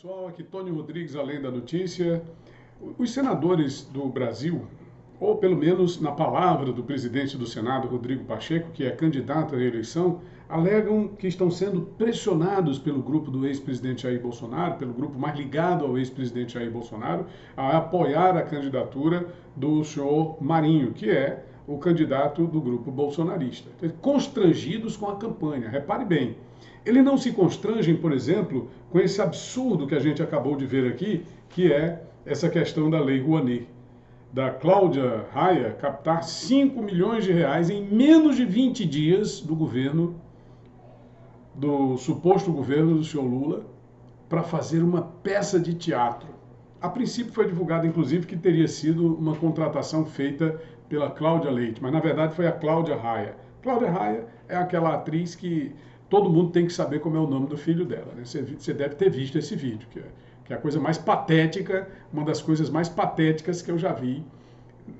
Pessoal, aqui Tony Rodrigues, além da notícia. Os senadores do Brasil, ou pelo menos na palavra do presidente do Senado, Rodrigo Pacheco, que é candidato à reeleição, alegam que estão sendo pressionados pelo grupo do ex-presidente Jair Bolsonaro, pelo grupo mais ligado ao ex-presidente Jair Bolsonaro, a apoiar a candidatura do senhor Marinho, que é o candidato do grupo bolsonarista. Constrangidos com a campanha. Repare bem, ele não se constrangem, por exemplo, com esse absurdo que a gente acabou de ver aqui, que é essa questão da Lei Rouanet. Da Cláudia Raia captar 5 milhões de reais em menos de 20 dias do governo, do suposto governo do senhor Lula, para fazer uma peça de teatro. A princípio foi divulgado, inclusive, que teria sido uma contratação feita pela Cláudia Leite, mas na verdade foi a Cláudia Raia. Cláudia Raia é aquela atriz que todo mundo tem que saber como é o nome do filho dela. Né? Você, você, deve ter visto esse vídeo, que é, que é, a coisa mais patética, uma das coisas mais patéticas que eu já vi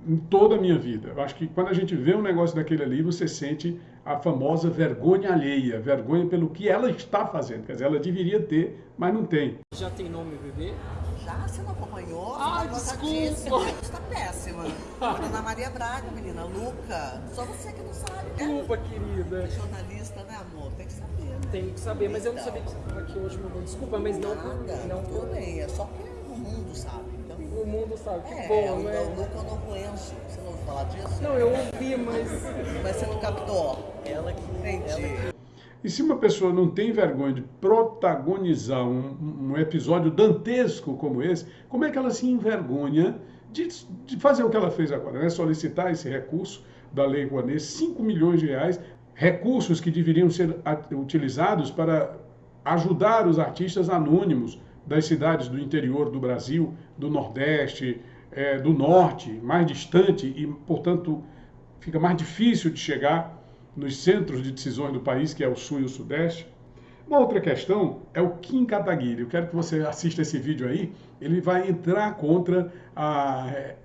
em toda a minha vida. Eu acho que quando a gente vê um negócio daquele ali, você sente a famosa vergonha alheia, vergonha pelo que ela está fazendo. Quer dizer, ela deveria ter, mas não tem. Já tem nome bebê? Já? Você não acompanhou? Ah, desculpa. Está péssima. Ana Maria Braga, menina. Luca. Só você que não sabe. Desculpa, é, querida. Jornalista, né, amor? Tem que saber. Né? Tem que saber, mas eu não sabia que você estava aqui hoje, meu Desculpa, mas não Nada, por... Não por... bem. É só que o mundo sabe. Então... O mundo sabe. Que é, bom, né? O Luca eu não conheço. Você não ouviu falar disso? Não, eu ouvi, mas... Mas você não captou? Ela que... Entendi. Ela que... E se uma pessoa não tem vergonha de protagonizar um, um, episódio dantesco como esse, como é que ela se envergonha de, de fazer o que ela fez agora? Né? Solicitar esse recurso da Lei Rouanet, 5 milhões de reais, recursos que deveriam ser utilizados para ajudar os artistas anônimos das cidades do interior do Brasil, do Nordeste, é, do Norte, mais distante e, portanto, fica mais difícil de chegar nos centros de decisões do país, que é o Sul e o Sudeste. Uma outra questão é o Kim Kataguiri. Eu quero que você assista esse vídeo aí. Ele vai entrar contra a eh,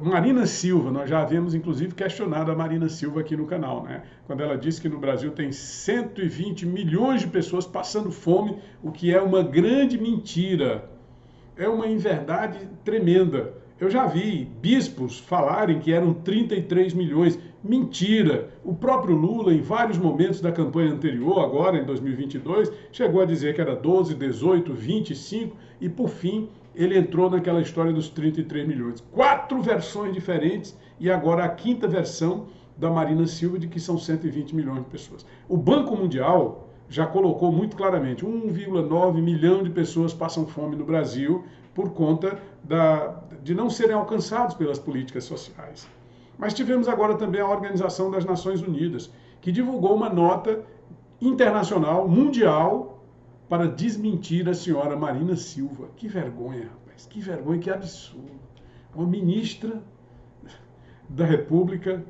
Marina Silva. Nós já havíamos, inclusive, questionado a Marina Silva aqui no canal, né? Quando ela disse que no Brasil tem 120 milhões de pessoas passando fome, o que é uma grande mentira. É uma inverdade tremenda. Eu já vi bispos falarem que eram 33 milhões. Mentira! O próprio Lula, em vários momentos da campanha anterior, agora em 2022, chegou a dizer que era 12, 18, 25 e, por fim, ele entrou naquela história dos 33 milhões. Quatro versões diferentes e agora a quinta versão da Marina Silva de que são 120 milhões de pessoas. O Banco Mundial já colocou muito claramente: 1,9 milhão de pessoas passam fome no Brasil por conta da, de não serem alcançados pelas políticas sociais. Mas tivemos agora também a Organização das Nações Unidas, que divulgou uma nota internacional, mundial, para desmentir a senhora Marina Silva. Que vergonha, rapaz, que vergonha, que absurdo. Uma ministra da República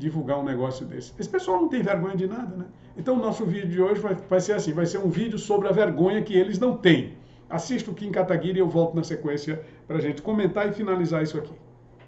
divulgar um negócio desse. Esse pessoal não tem vergonha de nada, né? Então o nosso vídeo de hoje vai, vai ser assim, vai ser um vídeo sobre a vergonha que eles não têm. Assista o Kim Kataguiri e eu volto na sequência para a gente comentar e finalizar isso aqui.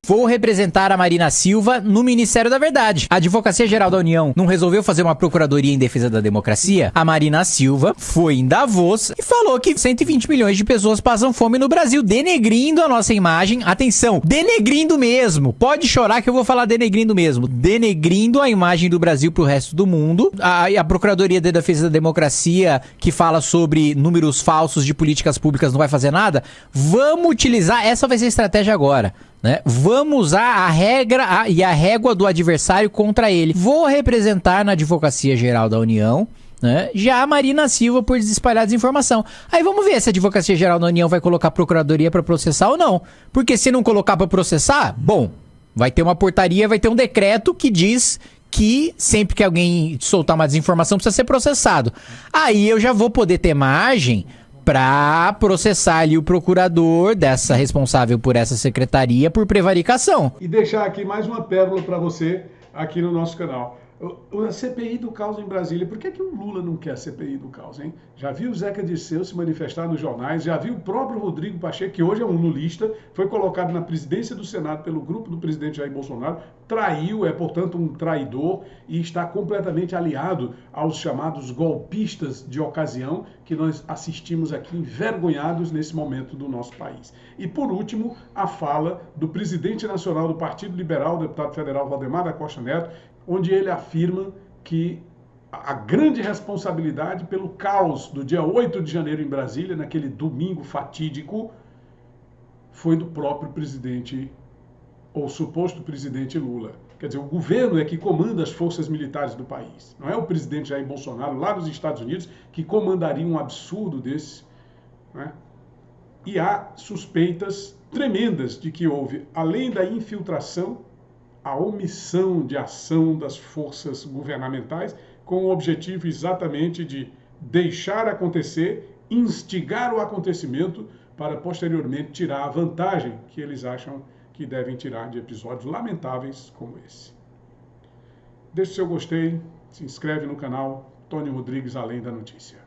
Vou representar a Marina Silva no Ministério da Verdade. A Advocacia Geral da União não resolveu fazer uma procuradoria em defesa da democracia? A Marina Silva foi em Davos e falou que 120 milhões de pessoas passam fome no Brasil, denegrindo a nossa imagem. Atenção, denegrindo mesmo. Pode chorar que eu vou falar denegrindo mesmo. Denegrindo a imagem do Brasil pro resto do mundo. A, a Procuradoria de Defesa da Democracia, que fala sobre números falsos de políticas públicas, não vai fazer nada. Vamos utilizar, essa vai ser a estratégia agora. Né? Vamos usar a regra a, e a régua do adversário contra ele. Vou representar na Advocacia Geral da União. Né? Já a Marina Silva por desespalhar desinformação. Aí vamos ver se a Advocacia Geral da União vai colocar a procuradoria para processar ou não. Porque se não colocar para processar, bom, vai ter uma portaria, vai ter um decreto que diz que sempre que alguém soltar uma desinformação precisa ser processado. Aí eu já vou poder ter margem para processar ali o procurador dessa responsável por essa secretaria por prevaricação. E deixar aqui mais uma pérola para você aqui no nosso canal. A CPI do caos em Brasília. Por que, que o Lula não quer a CPI do caos, hein? Já viu o Zeca Dirceu se manifestar nos jornais, já viu o próprio Rodrigo Pacheco, que hoje é um lulista, foi colocado na presidência do Senado pelo grupo do presidente Jair Bolsonaro, traiu, é, portanto, um traidor e está completamente aliado aos chamados golpistas de ocasião que nós assistimos aqui envergonhados nesse momento do nosso país. E, por último, a fala do presidente nacional do Partido Liberal, deputado federal Valdemar da Costa Neto, onde ele afirma que a grande responsabilidade pelo caos do dia 8 de janeiro em Brasília, naquele domingo fatídico, foi do próprio presidente ou suposto presidente Lula. Quer dizer, o governo é que comanda as forças militares do país. Não é o presidente Jair Bolsonaro, lá nos Estados Unidos, que comandaria um absurdo desse. Né? E há suspeitas tremendas de que houve, além da infiltração, a omissão de ação das forças governamentais com o objetivo exatamente de deixar acontecer, instigar o acontecimento para posteriormente tirar a vantagem que eles acham que devem tirar de episódios lamentáveis como esse. Deixe seu gostei, se inscreve no canal Tony Rodrigues Além da Notícia.